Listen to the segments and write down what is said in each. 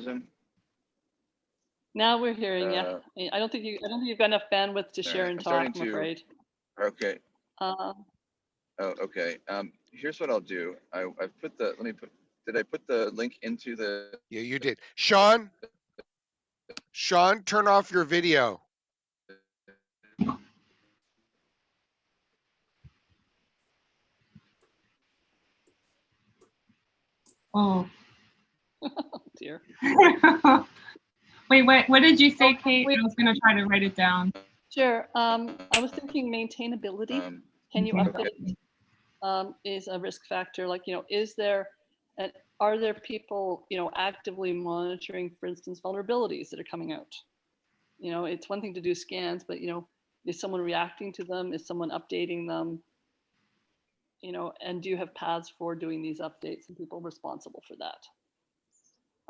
Susan? Now we're hearing you. Uh, I don't think you, I don't think you've got enough bandwidth to share right, and I'm talk, I'm to- afraid. Okay, Uh, oh, okay. Um, here's what I'll do. I, I put the, let me put, did I put the link into the, Yeah, you did. Sean? Sean, turn off your video. Oh. dear. Wait, what, what did you say, Oh, Kate? wait. I was gonna try to write it down. Sure. Um, I was thinking maintainability. um, Can you update? Um, is a risk factor, like, you know, is there, and are there people, you know, actively monitoring, for instance, vulnerabilities that are coming out? You know, it's one thing to do scans, but you know, is someone reacting to them? Is someone updating them? You know, and do you have paths for doing these updates and people responsible for that?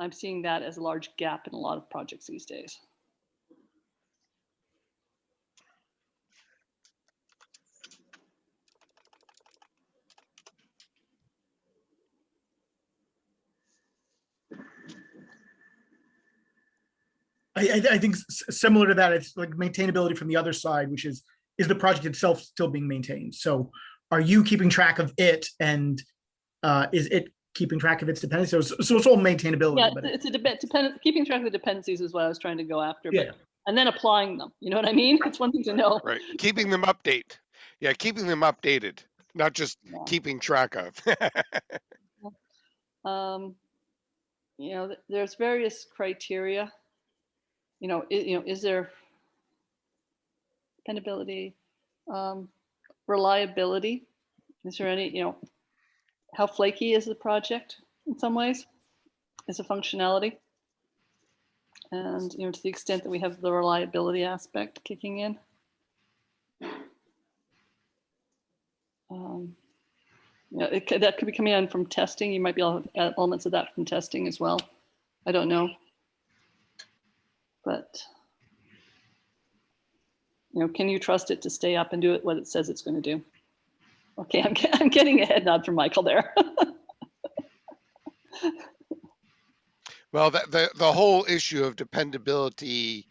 I'm seeing that as a large gap in a lot of projects these days. I, I, think similar to that, it's like maintainability from the other side, which is, is the project itself still being maintained? So are you keeping track of it and uh, is it keeping track of its dependencies? So, it's- so it's all maintainability, Yeah, but it's a depend, dependent, keeping track of the dependencies is what I was trying to go after, yeah, but, and then applying them, you know what I mean? It's one thing to know. Right. Keeping them update. Yeah, keeping them updated, not just Yeah. keeping track of. Um, you know, there's various criteria. You know, i- you know, is there dependability, um, reliability? Is there any, you know, how flaky is the project in some ways? Is the functionality? And, you know, to the extent that we have the reliability aspect kicking in. Um, yeah, it, that could be coming in from testing. You might be able to add elements of that from testing as well. I don't know. But, you know, can you trust it to stay up and do it what it says it's going to do? Okay, I'm, I'm getting a head nod from Michael there. Well, the, the, the whole issue of dependability,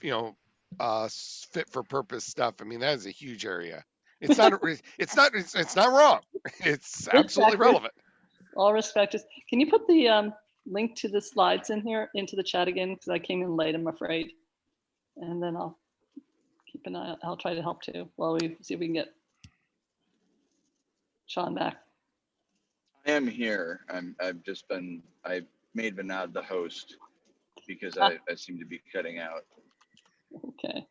you know, uh, fit for purpose stuff. I mean, that is a huge area. It's not, it's not, it's, it's not wrong. It's absolutely relevant. All respect is, can you put the um, link to the slides in here into the chat again? Because I came in late, I'm afraid. And then I'll keep an eye, out. I'll try to help too, while we see if we can get Sean back. I am here. I'm, I've just been, I made Vinod the host because Ah. I, I seem to be cutting out. Okay.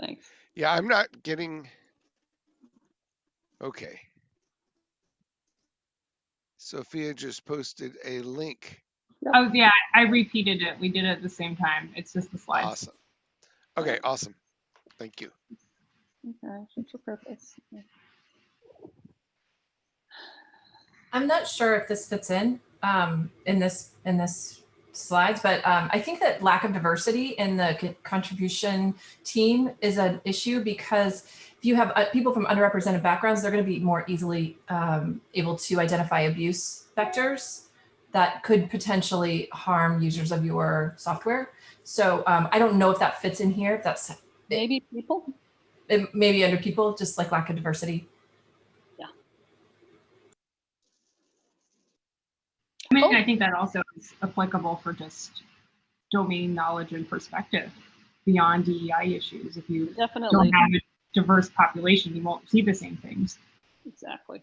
Thanks. Yeah, I'm not getting. Okay. Sophia just posted a link. Oh, yeah, I repeated it. We did it at the same time. It's just the slides. Awesome. Okay, awesome. Thank you. Okay, fit for purpose. Yeah. I'm not sure if this fits in um, in this in this slides, but um, I think that lack of diversity in the contribution team is an issue because if you have uh, people from underrepresented backgrounds, they're going to be more easily um, able to identify abuse vectors that could potentially harm users of your software. So um, I don't know if that fits in here. If that's Maybe people? it, maybe under people, just like lack of diversity. Mean, Oh. I think that also is applicable for just domain knowledge and perspective beyond DEI issues. If you don't Definitely, have a diverse population, you won't see the same things. exactly.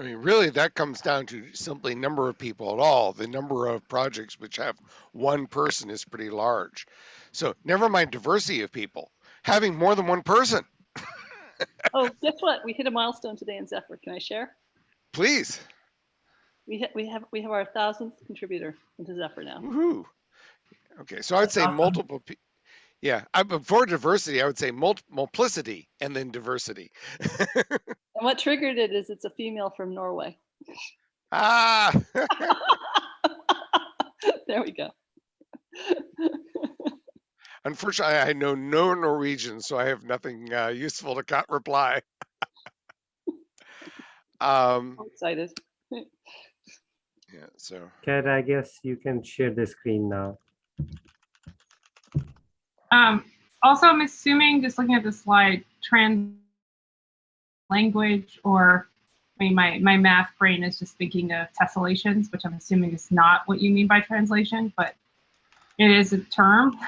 I mean, really, that comes down to simply number of people at all. The number of projects which have one person is pretty large. So never mind diversity of people, having more than one person, Oh, guess what? We hit a milestone today in Zephyr. Can I share? please. We ha- we have we have our thousandth contributor into Zephyr now. Woohoo. Okay, so I would say awesome. multiple. Pe- yeah, I, but for diversity, I would say mul- multiplicity and then diversity. And what triggered it is it's a female from Norway. ah, there we go. unfortunately, I know no Norwegian, so I have nothing uh, useful to reply. um, I'm excited. Yeah, So, Kat, I guess you can share the screen now. Um, also, I'm assuming, just looking at the slide, trans language or, I mean, my, my math brain is just thinking of tessellations, which I'm assuming is not what you mean by translation, but it is a term.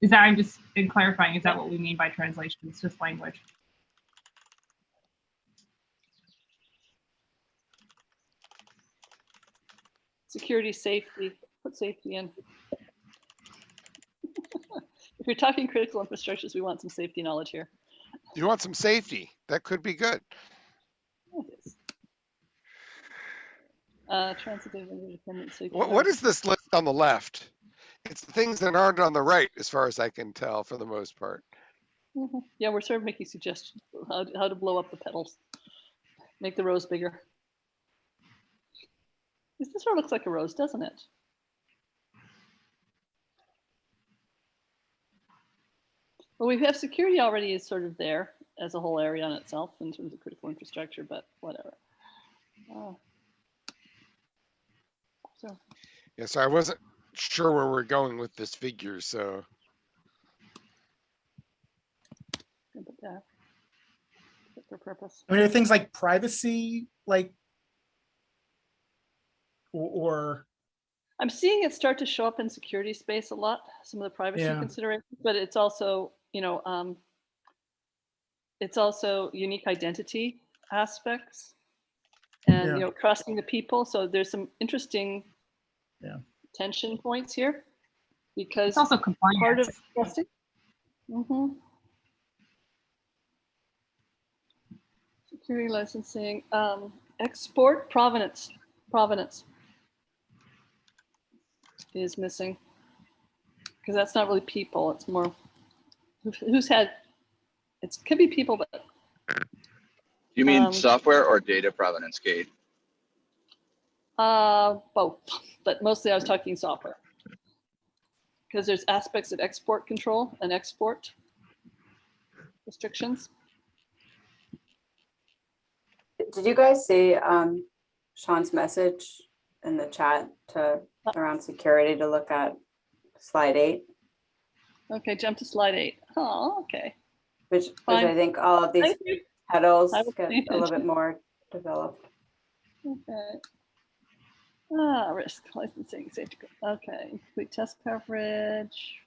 Is that, I'm just in clarifying, is that what we mean by translation? It's just language. Security, safety, put safety in. If you're talking critical infrastructures, we want some safety knowledge here. you want some safety? That could be good. Uh, transitive and independent safety. What, what is this list on the left? It's the things that aren't on the right, as far as I can tell, for the most part. Mhm. Yeah, we're sort of making suggestions how, how to blow up the petals. Make the rose bigger. This sort of looks like a rose, doesn't it? Well, we have security already is sort of there as a whole area on itself in terms of critical infrastructure, but whatever. Oh. So, Yeah, so I wasn't sure where we're going with this figure, so. good, but yeah. For purpose. I mean, are things like privacy, like, or, or I'm seeing it start to show up in security space a lot, some of the privacy Yeah. considerations, but it's also, you know, um, it's also unique identity aspects and, Yeah. you know, crossing the people. So there's some interesting Yeah. tension points here because It's also part compliance. of trusting. Mhm. Security licensing, um, export provenance, provenance is missing. Because that's not really people, it's more, who's had, it could be people, but You mean Um, software or data provenance, Kate? Uh, both, but mostly I was talking software. Because there's aspects of export control and export restrictions. Did you guys see um, Sean's message in the chat to around security to look at slide eight, Okay, jump to slide eight. Oh, okay. which, which I think all of these petals get a little bit more developed. Okay. Ah, risk licensing, safety. Okay, complete test coverage.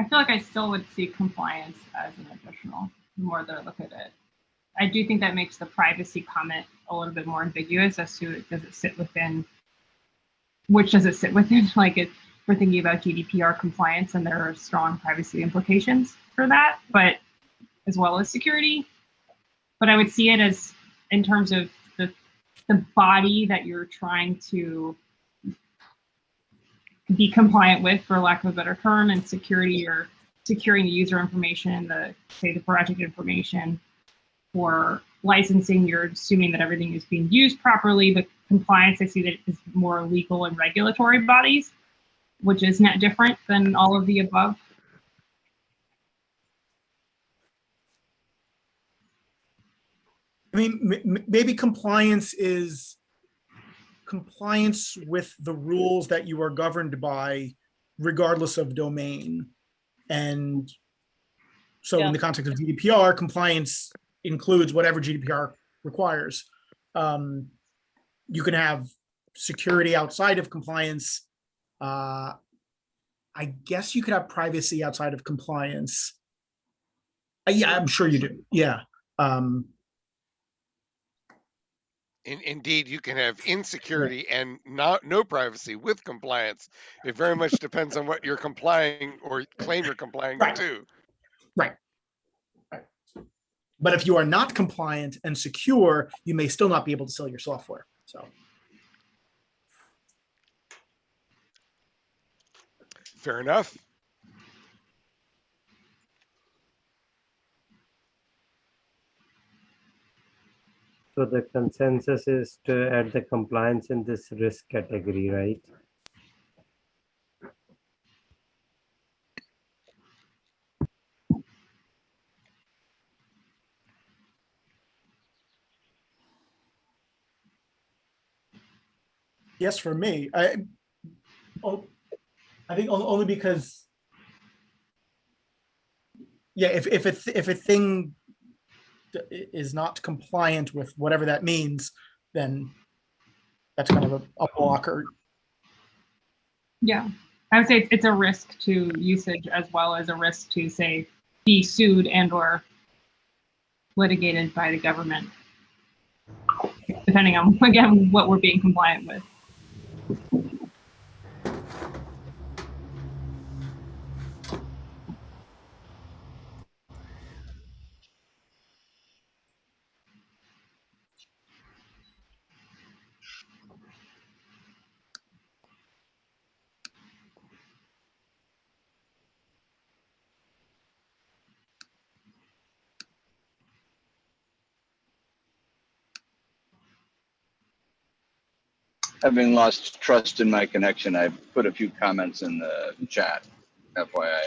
I feel like I still would see compliance as an additional, the more that I look at it. I do think that makes the privacy comment a little bit more ambiguous as to does it sit within, which does it sit within? Like it, we're thinking about GDPR compliance and there are strong privacy implications for that, but as well as security. But I would see it as in terms of the the body that you're trying to be compliant with, for lack of a better term, and security or securing the user information, the say the project information. For licensing, you're assuming that everything is being used properly, but compliance, I see that is more legal and regulatory bodies, which is not different than all of the above. I mean, maybe compliance is compliance with the rules that you are governed by regardless of domain. And so Yeah. in the context of GDPR, compliance includes whatever GDPR requires. Um, You can have security outside of compliance. Uh, I guess you could have privacy outside of compliance. Uh, Yeah, I'm sure you do. Yeah. Um, In, indeed, you can have insecurity and not no privacy with compliance. It very much depends on what you're complying or claim you're complying Right. to. Right. Right. But if you are not compliant and secure, you may still not be able to sell your software. So, Fair enough. So the consensus is to add the compliance in this risk category, right? yes, for me, I, oh, I think only because, yeah, if, if a, if a thing is not compliant with whatever that means, then that's kind of a, a blocker. Yeah, I would say it's- a risk to usage as well as a risk to say be sued and or litigated by the government. Depending on, again, what we're being compliant with. Having lost trust in my connection, I put a few comments in the chat. FYI.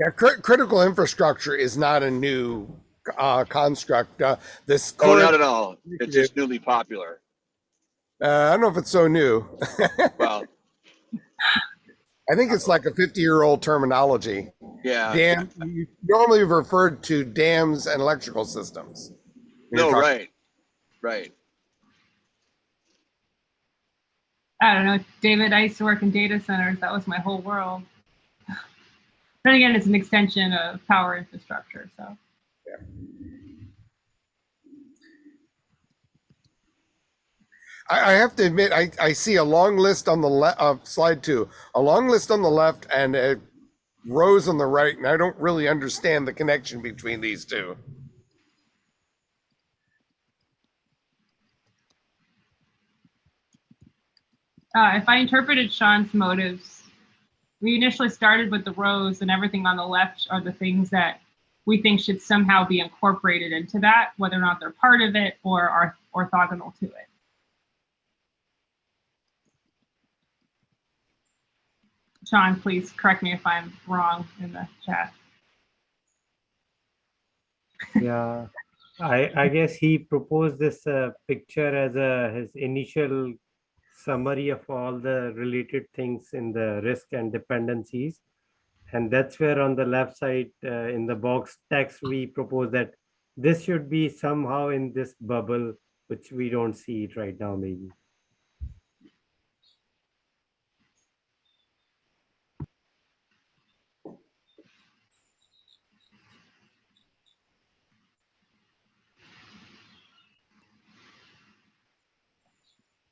Yeah, cri- critical infrastructure is not a new uh, construct. Uh, this Oh, not at all. It's just newly popular. uh, I don't know if it's so new. Well, I think it's like a 50 year old terminology. yeah. Dam, you normally referred to dams and electrical systems. No, right. Right. I don't know, David, I used to work in data centers. That was my whole world. Then again, it's an extension of power infrastructure, so. I, I have to admit, I, I see a long list on the left of slide two, a long list on the left and uh, rose on the right, and I don't really understand the connection between these two. Uh, if I interpreted Sean's motives, we initially started with the rose and everything on the left are the things that we think should somehow be incorporated into that, whether or not they're part of it or are orthogonal to it. Sean, please correct me if I'm wrong in the chat. Yeah, I I guess he proposed this uh, picture as a his initial summary of all the related things in the risk and dependencies. And that's where on the left side uh, in the box text, we propose that this should be somehow in this bubble, which we don't see it right now, maybe.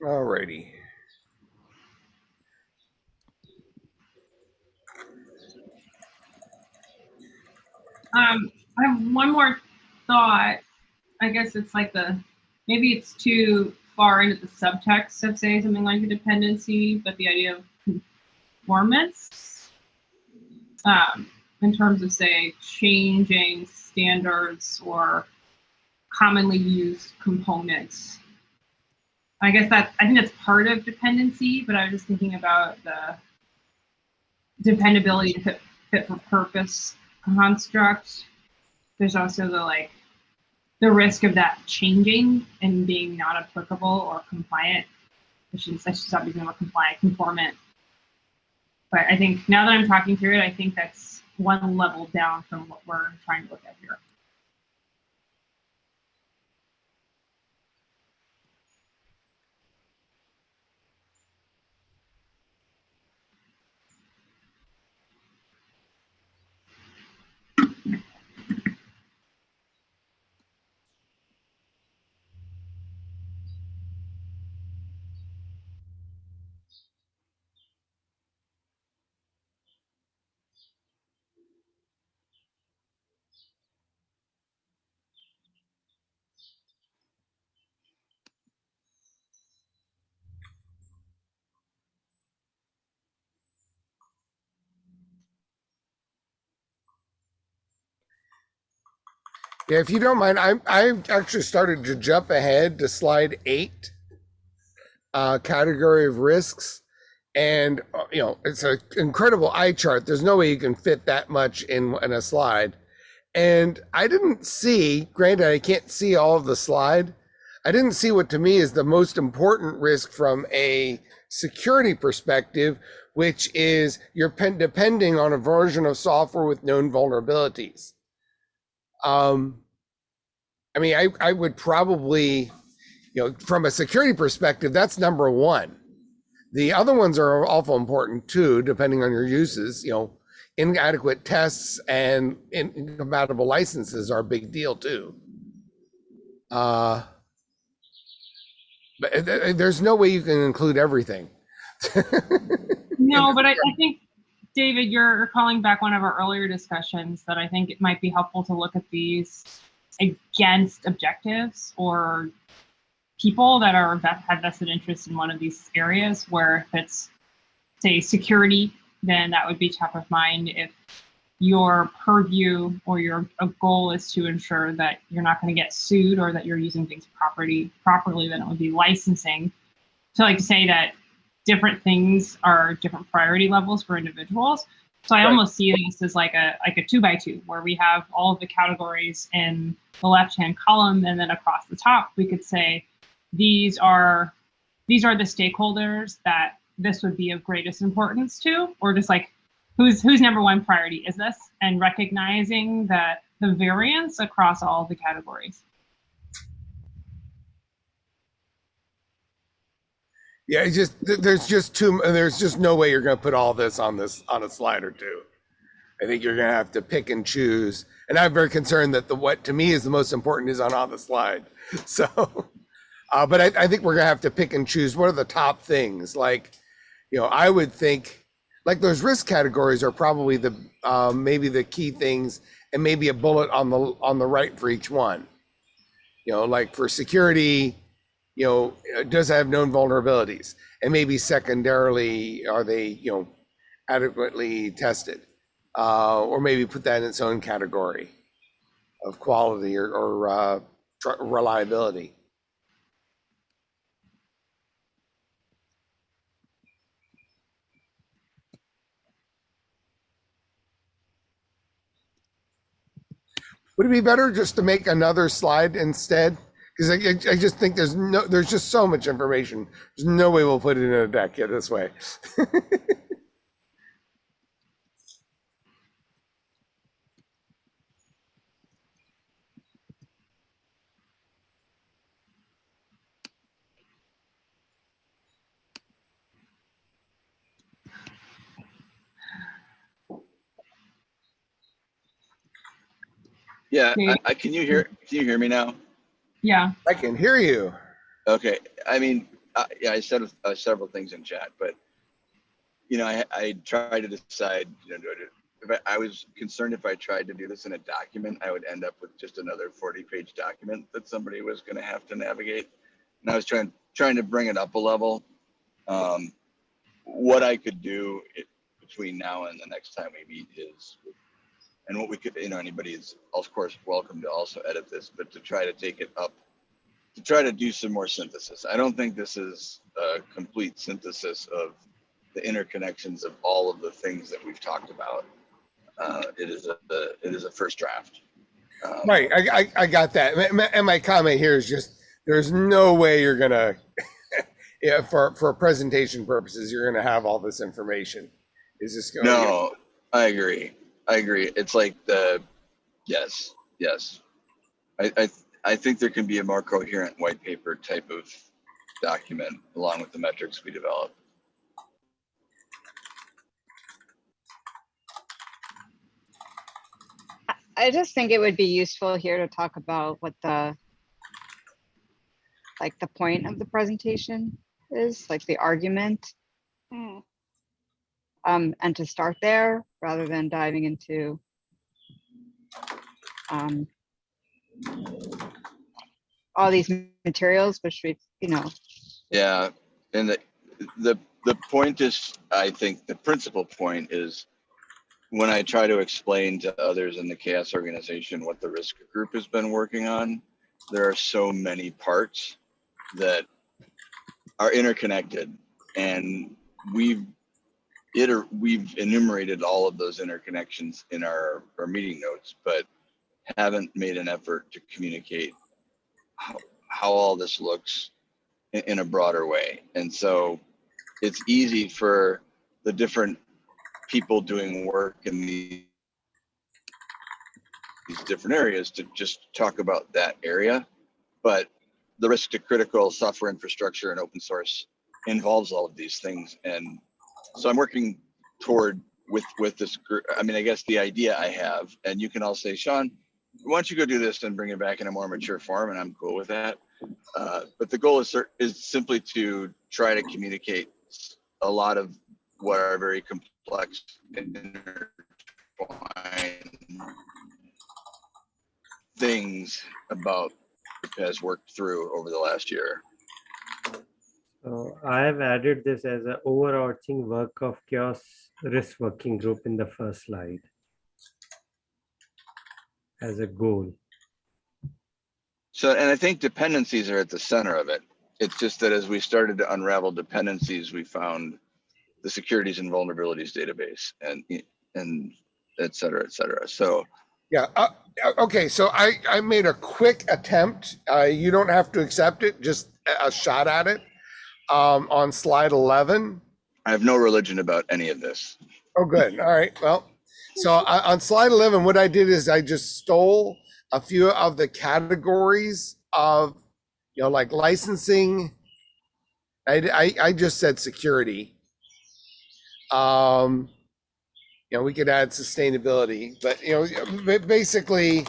Alrighty. Um, I have one more thought. I guess it's like the maybe it's too far into the subtext of say something like a dependency, but the idea of conformance um, in terms of say changing standards or commonly used components. I guess that I think that's part of dependency, but I was just thinking about the dependability to fit, fit for purpose construct. There's also the like the risk of that changing and being not applicable or compliant. I should, I should stop using the compliant, conformant. But I think now that I'm talking through it, I think that's one level down from what we're trying to look at here. Yeah, if you don't mind, I I actually started to jump ahead to slide eight, uh, category of risks, and uh, you know it's an incredible eye chart. There's no way you can fit that much in in a slide, and I didn't see. Granted, I can't see all of the slide. I didn't see what to me is the most important risk from a security perspective, which is you're pen- depending on a version of software with known vulnerabilities. Um, I mean, I, I would probably, you know, from a security perspective, that's number one. The other ones are awful important too, depending on your uses. You know, inadequate tests and incompatible licenses are a big deal too. Uh, but th- there's no way you can include everything. No, but I, I think, David, you're calling back one of our earlier discussions that I think it might be helpful to look at these against objectives or people that are have vested interest in one of these areas where if it's say security, then that would be top of mind. If your purview or your goal is to ensure that you're not going to get sued or that you're using things property properly, then it would be licensing. So like to say that different things are different priority levels for individuals. So I Right. almost see this as like a like a two by two where we have all of the categories in the left hand column and then across the top we could say these are these are the stakeholders that this would be of greatest importance to or just like who's whose number one priority is this and recognizing that the variance across all the categories. Yeah, just there's just too there's just no way you're going to put all this on this on a slide or two. I think you're going to have to pick and choose. And I'm very concerned that the what to me is the most important is on on the slide. So, uh, but I, I think we're going to have to pick and choose. What are the top things? Like, you know, I would think like those risk categories are probably the um, maybe the key things, and maybe a bullet on the on the right for each one. You know, like for security, you know, uh, does it have known vulnerabilities? And maybe secondarily, are they, you know, adequately tested? Uh, or maybe put that in its own category of quality or, or uh, reliability. Would it be better just to make another slide instead? Because I, I- I just think there's no, there's just so much information. There's no way we'll put it in a deck yet this way. Yeah, I, I, can you hear, can you hear me now? Yeah. I can hear you. Okay, I mean, uh, yeah, I said uh, several things in chat, but you know, I, I tried to decide, you know, I if I, I was concerned if I tried to do this in a document, I would end up with just another 40 page document that somebody was going to have to navigate. And I was trying, trying to bring it up a level. Um, what I could do it, between now and the next time we meet is, and what we could, you know, anybody is of course welcome to also edit this, but to try to take it up to try to do some more synthesis. I don't think this is a complete synthesis of the interconnections of all of the things that we've talked about. Uh, it is a, it is a first draft. Um, Right, I, I, I got that. And my- comment here is just, there's no way you're gonna, yeah, for, for presentation purposes, you're gonna have all this information. Is this going? No, I agree. I agree. It's like the, yes, yes. I, I, I think there can be a more coherent white paper type of document along with the metrics we develop. I just think it would be useful here to talk about what the like the point of the presentation is, like the argument, Hmm. Um, and to start there rather than diving into um, all these materials, which we, you know, Yeah, and the, the, the point is, I think the principal point is when I try to explain to others in the CHAOSS organization what the risk group has been working on, there are so many parts that are interconnected. And we've iter- we've enumerated all of those interconnections in our, our meeting notes, but haven't made an effort to communicate how, how all this looks in, in a broader way. And so it's easy for the different people doing work in these these different areas to just talk about that area. But the risk to critical software infrastructure and open source involves all of these things. And so I'm working toward with with this group. I mean, I guess the idea I have, and you can all say, Sean, why don't you go do this and bring it back in a more mature form? And I'm cool with that. Uh, but the goal is is simply to try to communicate a lot of what are very complex things about has worked through over the last year. So I have added this as an overarching work of CHAOSS risk working group in the first slide as a goal. So, and I think dependencies are at the center of it. It's just that as we started to unravel dependencies, we found the securities and vulnerabilities database and, and et cetera, et cetera. So, Yeah, uh, uh, okay, so I, I made a quick attempt. Uh, you don't have to accept it, just a- a shot at it. Um, on slide 11. I have no religion about any of this. Oh, good. All right. Well, so on, on slide 11, what I did is I just stole a few of the categories of, you know, like licensing. I, I, I just said security. Um, you know, we could add sustainability, but you know, basically,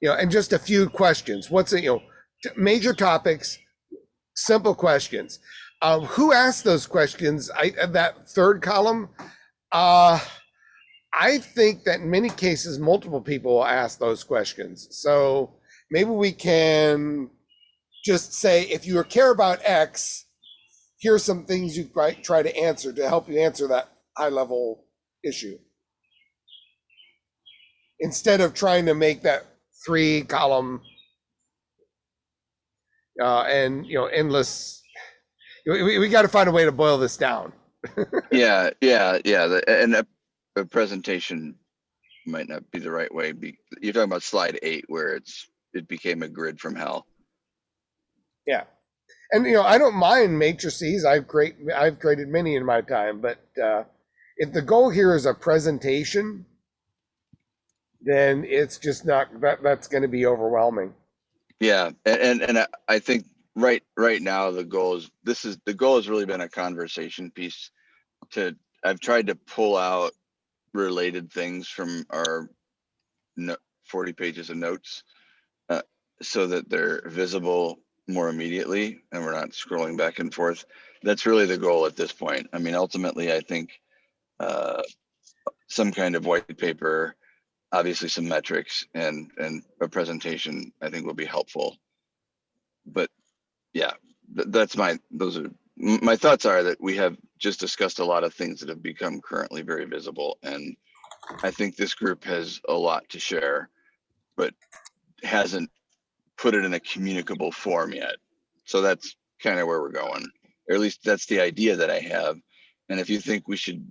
you know, and just a few questions. What's it, you know, major topics, simple questions. Um, who asked those questions? I uh, that third column. Uh, I think that in many cases, multiple people will ask those questions. So maybe we can just say, if you care about X, here's some things you might try to answer to help you answer that high level issue. Instead of trying to make that three column uh, and you know endless we, we, got to find a way to boil this down. Yeah, yeah, yeah. The, and a, a presentation might not be the right way. Be, you're talking about slide eight where it's it became a grid from hell. Yeah. And you know, I don't mind matrices. I've great I've created many in my time, but uh, if the goal here is a presentation, then it's just not that that's going to be overwhelming. Yeah, and and, and I, think right right now the goal is this is the goal has really been a conversation piece. To I've tried to pull out related things from our no, 40 pages of notes uh, so that they're visible more immediately and we're not scrolling back and forth. That's really the goal at this point. I mean, ultimately, I think uh, some kind of white paper, obviously some metrics and and a presentation, I think will be helpful. But yeah, th- that's my those are my thoughts are that we have just discussed a lot of things that have become currently very visible and I think this group has a lot to share, but hasn't put it in a communicable form yet. So that's kind of where we're going, or at least that's the idea that I have. And if you think we should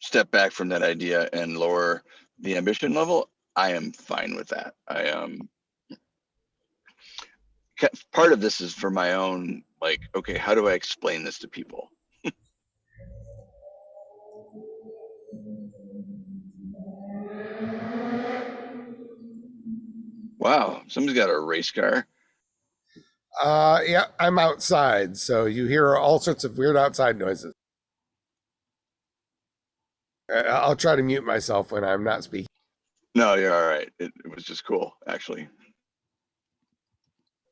step back from that idea and lower the ambition level, I am fine with that. I um part of this is for my own like, okay, how do I explain this to people? Wow, somebody's got a race car. Uh, yeah, I'm outside, so you hear all sorts of weird outside noises. Uh, I'll try to mute myself when I'm not speaking. No, you're all right. It, it was just cool, actually.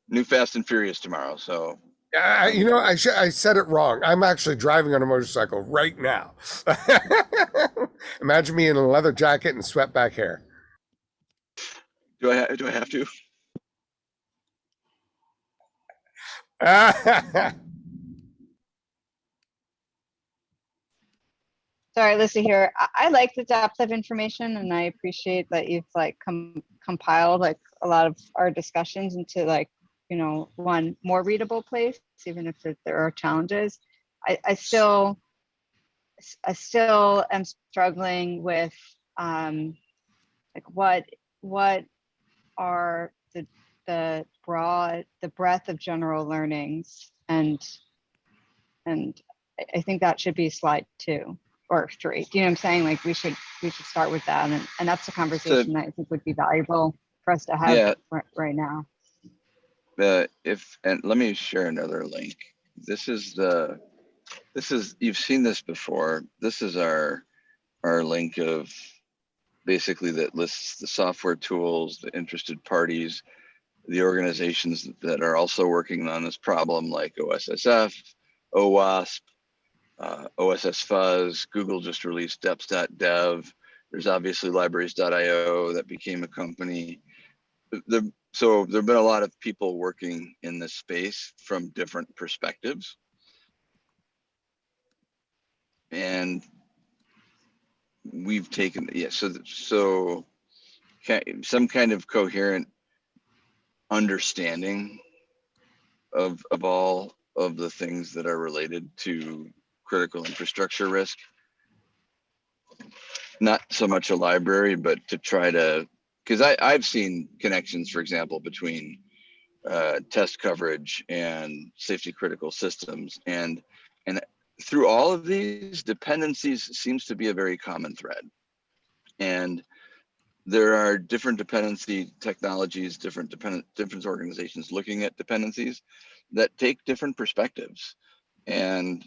New Fast and Furious tomorrow, so I, you know, I I said it wrong. I'm actually driving on a motorcycle right now. Imagine me in a leather jacket and swept back hair. do I ha- do I have to? sorry, Lisa here. I, I like the depth of information and I appreciate that you've like com- compiled like a lot of our discussions into like, you know, one more readable place, even if there- there are challenges. I, I still, I still am struggling with, um, like what, what are the, the broad, the breadth of general learnings and, and I think that should be slide two or three. Do you know what I'm saying? Like we should, we should start with that. And, and that's a conversation that I think would be valuable for us to have Yeah. right, right now. the if and let me share another link this is the this is you've seen this before this is our our link of basically that lists the software tools the interested parties the organizations that are also working on this problem like ossf owasp uh, oss fuzz google just released deps.dev there's obviously libraries.io that became a company. The so there've been a lot of people working in this space from different perspectives. And we've taken yeah so so some kind of coherent understanding of of all of the things that are related to critical infrastructure risk. Not so much a library but to try to because I've seen connections, for example, between uh, test coverage and safety critical systems, and and through all of these dependencies seems to be a very common thread, and there are different dependency technologies, different dependent different organizations looking at dependencies that take different perspectives, and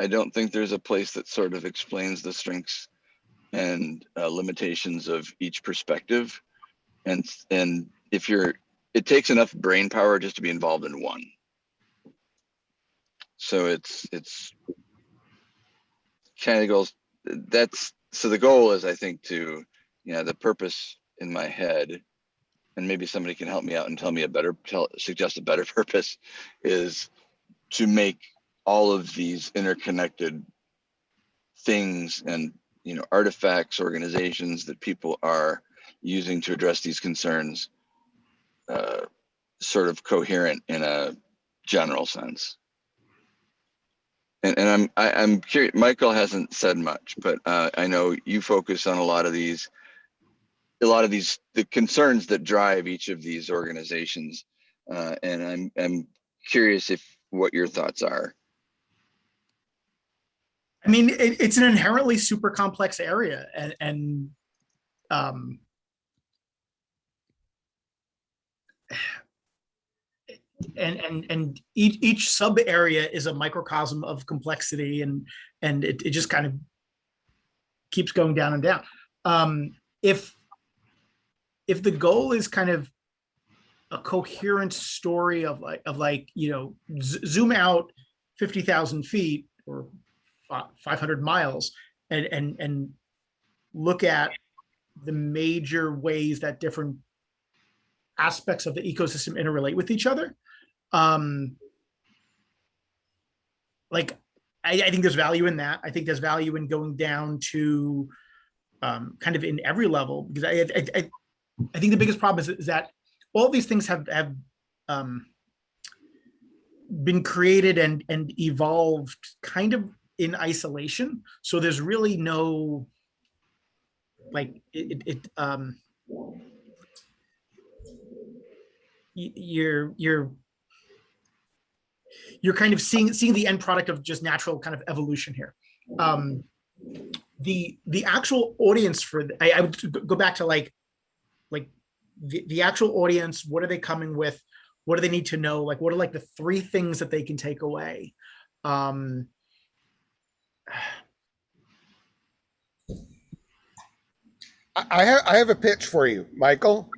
I don't think there's a place that sort of explains the strengths and uh, limitations of each perspective. And and if you're it takes enough brain power just to be involved in one. So it's it's kind of goes that's so the goal is i think to you know the purpose in my head and maybe somebody can help me out and tell me a better tell suggest a better purpose is to make all of these interconnected things and you know artifacts organizations that people are using to address these concerns uh, sort of coherent in a general sense. And, and I'm I, I'm curious. Michael hasn't said much, but uh, I know you focus on a lot of these, a lot of these the concerns that drive each of these organizations, uh, and I'm I'm curious if what your thoughts are. I mean, it, it's an inherently super complex area and, and um, and and and each each sub area is a microcosm of complexity and and it, it just kind of keeps going down and down. Um if if the goal is kind of a coherent story of like of like you know zoom out 50,000 feet or 500 miles and and and look at the major ways that different aspects of the ecosystem interrelate with each other. Um like I, I think there's value in that. I think there's value in going down to um kind of in every level because i i, I, I think the biggest problem is, is that all these things have have um been created and and evolved kind of in isolation. So there's really no like it, it, um you're you're you're kind of seeing seeing the end product of just natural kind of evolution here. Um the the actual audience for the, I, I would go back to like like the, the actual audience what are they coming with? What do they need to know? Like what are like the three things that they can take away? Um I, I have I have a pitch for you, Michael.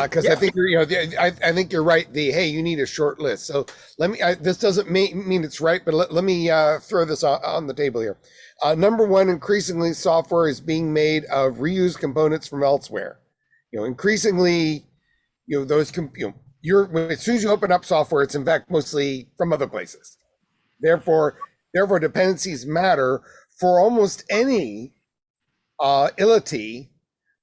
Because I Yeah. think you're, you know, the, I, I think you're right. The hey, you need a short list. So let me. I, this doesn't mean, mean it's right, but let, let me uh, throw this on, on the table here. Uh, number one, increasingly, software is being made of reused components from elsewhere. You know, increasingly, you know, those you know, you're as soon as you open up software, it's in fact mostly from other places. Therefore, therefore, dependencies matter for almost any uh, ility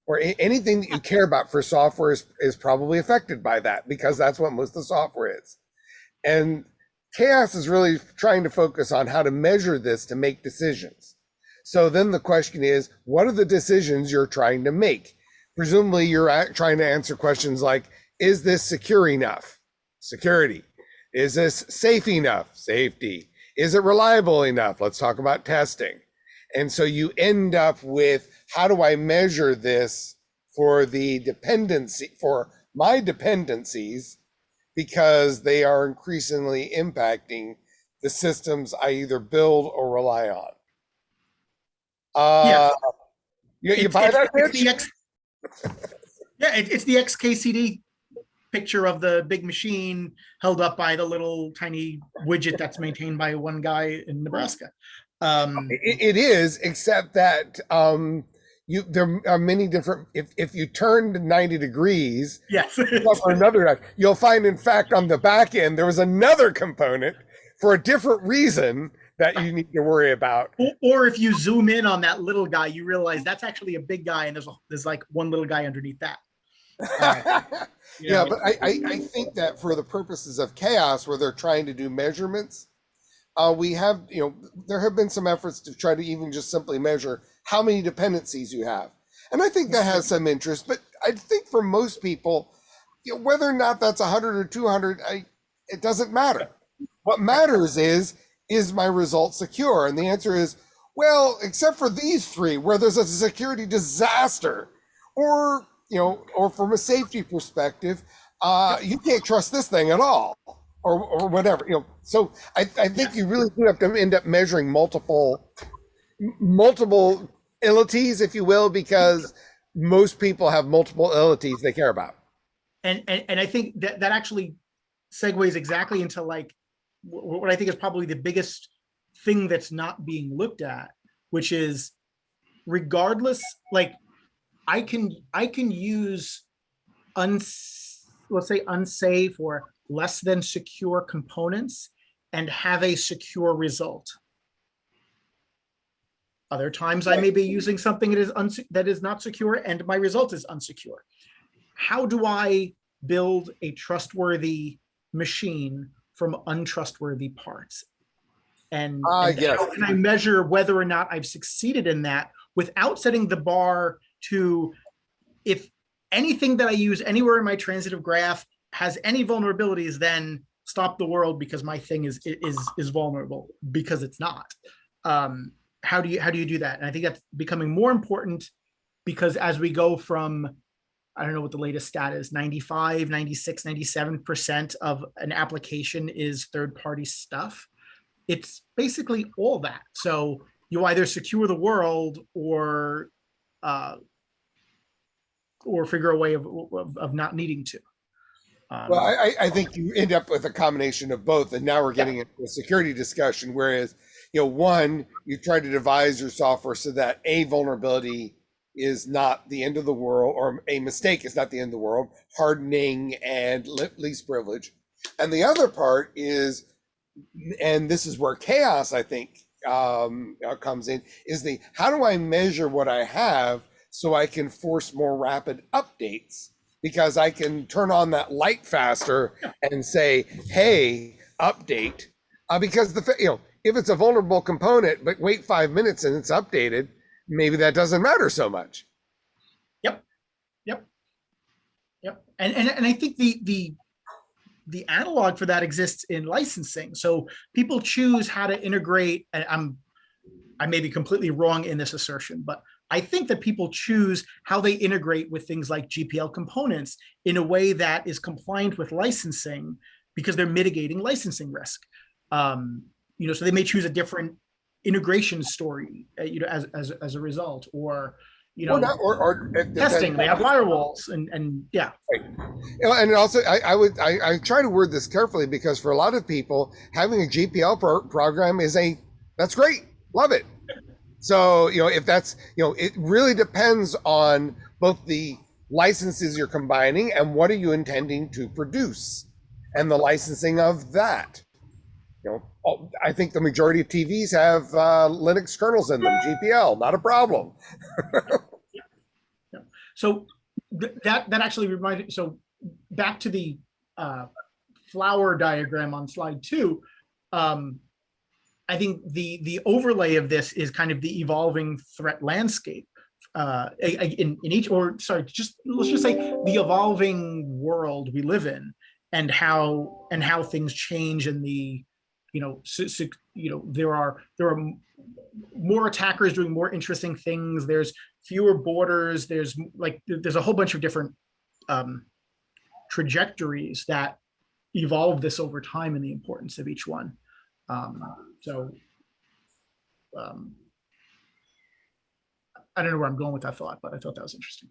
or anything that you care about for software is, is probably affected by that because that's what most of the software is. And CHAOSS is really trying to focus on how to measure this to make decisions. So then the question is, what are the decisions you're trying to make? Presumably, you're trying to answer questions like, is this secure enough? Security. Is this safe enough? Safety. Is it reliable enough? Let's talk about testing. And so you end up with how do I measure this for the dependency, for my dependencies, because they are increasingly impacting the systems I either build or rely on. Uh, you, you It's- buy it's- that, it's the X- Yeah, it, it's the XKCD picture of the big machine held up by the little tiny widget that's maintained by one guy in Nebraska. Um, It, it is, except that um, you there are many different. If if you turn to ninety degrees, yes. for another, you'll find in fact on the back end there was another component for a different reason that you need to worry about. Or, or if you zoom in on that little guy, you realize that's actually a big guy, and there's a, there's like one little guy underneath that. Yeah, know? but I, I I think that for the purposes of CHAOSS, where they're trying to do measurements, uh, we have you know there have been some efforts to try to even just simply measure how many dependencies you have, and I think that has some interest. But I think for most people, you know, whether or not that's 100 or 200, I, it doesn't matter. What matters is is my result secure, and the answer is well, except for these three, where there's a security disaster, or you know, or from a safety perspective, uh, you can't trust this thing at all, or or whatever, you know. So I, I think you really do have to end up measuring multiple multiple illities, if you will, because most people have multiple illities they care about. and and, and I think that that actually segues exactly into like what I think is probably the biggest thing that's not being looked at, which is regardless, like I can I can use uns let's say unsafe or less than secure components and have a secure result. Other times I may be using something that is, that is not secure and my result is unsecure. How do I build a trustworthy machine from untrustworthy parts? And, Ah, and yes. how can I measure whether or not I've succeeded in that without setting the bar to if anything that I use anywhere in my transitive graph has any vulnerabilities, then stop the world because my thing is is is vulnerable because it's not. Um, how do you how do you do that? And I think that's becoming more important because as we go from I don't know what the latest stat is 95, 96, 97% of an application is third party stuff. It's basically all that. So you either secure the world or uh, or figure a way of, of, of not needing to. Um, Well, I, I- I think you end up with a combination of both, and now we're getting into a security discussion. Whereas, you know, one, you try to devise your software so that a vulnerability is not the end of the world, or a mistake is not the end of the world, hardening and least privilege. And the other part is, and this is where CHAOSS, I think, um, comes in, is the how do I measure what I have so I can force more rapid updates? because I can turn on that light faster and say, "Hey, update," uh, because the you know if it's a vulnerable component, but wait five minutes and it's updated, maybe that doesn't matter so much. Yep. Yep. Yep. And, and, and I think the, the, the analog for that exists in licensing. So people choose how to integrate, and I'm, I may be completely wrong in this assertion, but I think that people choose how they integrate with things like GPL components in a way that is compliant with licensing because they're mitigating licensing risk. Um, you know, so they may choose a different integration story, uh, you know, as, as, as a result, or, you know, or, not, or, or testing, they have firewalls and, and yeah. Know, and also, I, I would I, I try to word this carefully because for a lot of people, having a GPL pro- program is a that's great, love it. So you know, if that's you know, it really depends on both the licenses you're combining and what are you intending to produce, and the licensing of that. You know, I think the majority of TVs have uh, Linux kernels in them, GPL, not a problem. So th- that, that actually reminded, so back to the uh, flower diagram on slide two. um, I think the, the overlay of this is kind of the evolving threat landscape. uh, In, in each, or sorry, just, let's just say the evolving world we live in and how, and how things change in the, you know, you know, there are, there are more attackers doing more interesting things. There's fewer borders. There's like, there's a whole bunch of different um, trajectories that evolve this over time and the importance of each one. Um, so um, I don't know where I'm going with that thought, but I thought that was interesting.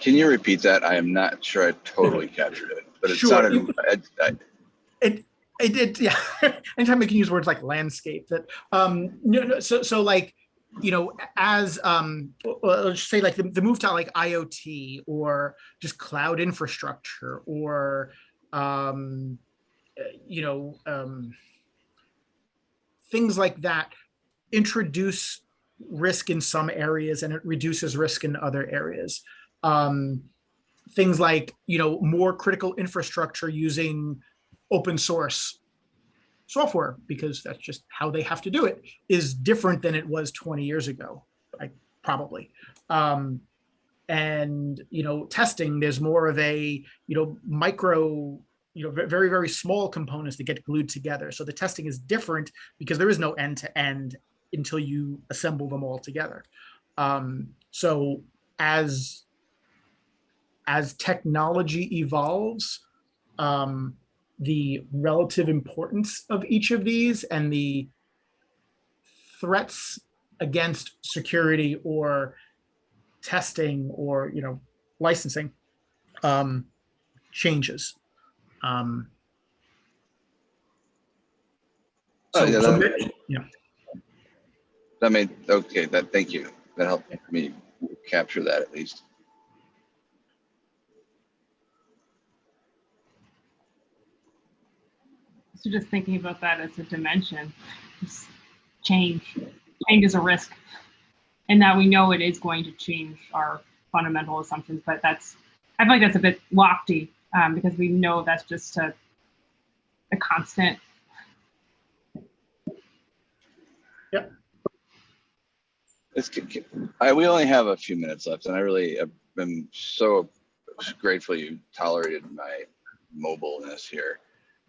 Can you repeat that? I am not sure I totally captured it, but it Sure. sounded, I, I, It, it did, yeah. Anytime I can use words like landscape that, um, no, no, so, so like, you know, as, um, let's say like the, the move to like IoT or just cloud infrastructure or, um, uh, you know, um, things like that introduce risk in some areas and it reduces risk in other areas. Um, things like, you know, more critical infrastructure using open source software because that's just how they have to do it is different than it was 20 years ago I probably. Um and you know testing there's more of a you know micro you know very very small components that get glued together. So the testing is different because there is no end to end until you assemble them all together. Um so as as technology evolves um the relative importance of each of these and the threats against security or testing or you know licensing um, changes. Um, Oh, so- yeah, so that- ma- yeah. that made, okay, that, thank you. That helped me capture that at least. So just thinking about that as a dimension, just change, change is a risk. And now we know it is going to change our fundamental assumptions, but that's, I feel like that's a bit lofty um, because we know that's just a, a constant. It's, I, we only have a few minutes left and I really have been so grateful you tolerated my mobileness here.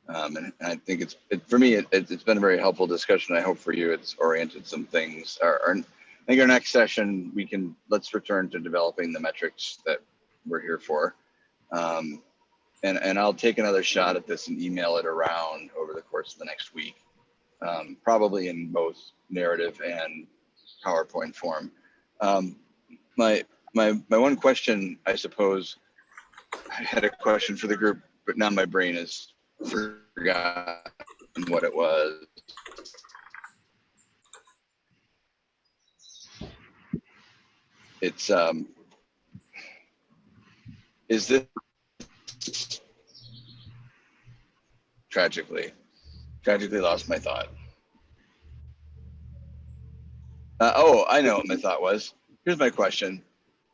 Um, and I think it's, it, for me, it, it's been a very helpful discussion. I hope for you, it's oriented some things. Our, our, I think our next session, we can, let's return to developing the metrics that we're here for. Um, and, and I'll take another shot at this and email it around over the course of the next week. Um, probably in both narrative and PowerPoint form. Um, my, my, my one question, I suppose, I had a question for the group, but now my brain is forgotten what it was. It's, um, is this tragically, tragically lost my thought. Uh, oh, I know what my thought was. Here's my question.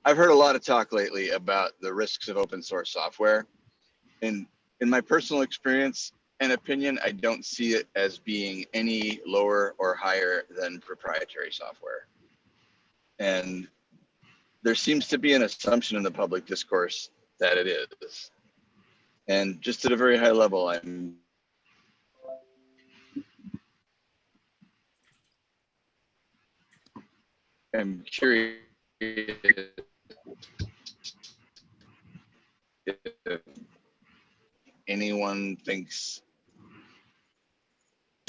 I've heard a lot of talk lately about the risks of open source software. And in my personal experience and opinion, I don't see it as being any lower or higher than proprietary software. And there seems to be an assumption in the public discourse that it is. And just at a very high level, I'm I'm curious if anyone thinks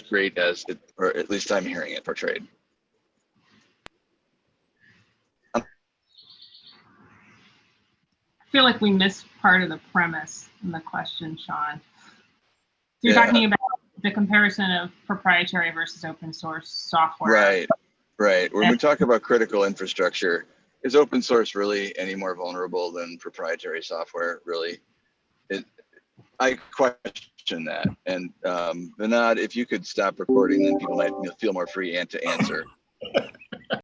great as it, or at least I'm hearing it portrayed. I feel like we missed part of the premise in the question, Sean. So you're Yeah. talking about the comparison of proprietary versus open source software. Right, right. When Yeah. we talk about critical infrastructure, is open source really any more vulnerable than proprietary software? Really, it. I question that. And um, Vinod, if you could stop recording, then people might feel more free and to answer.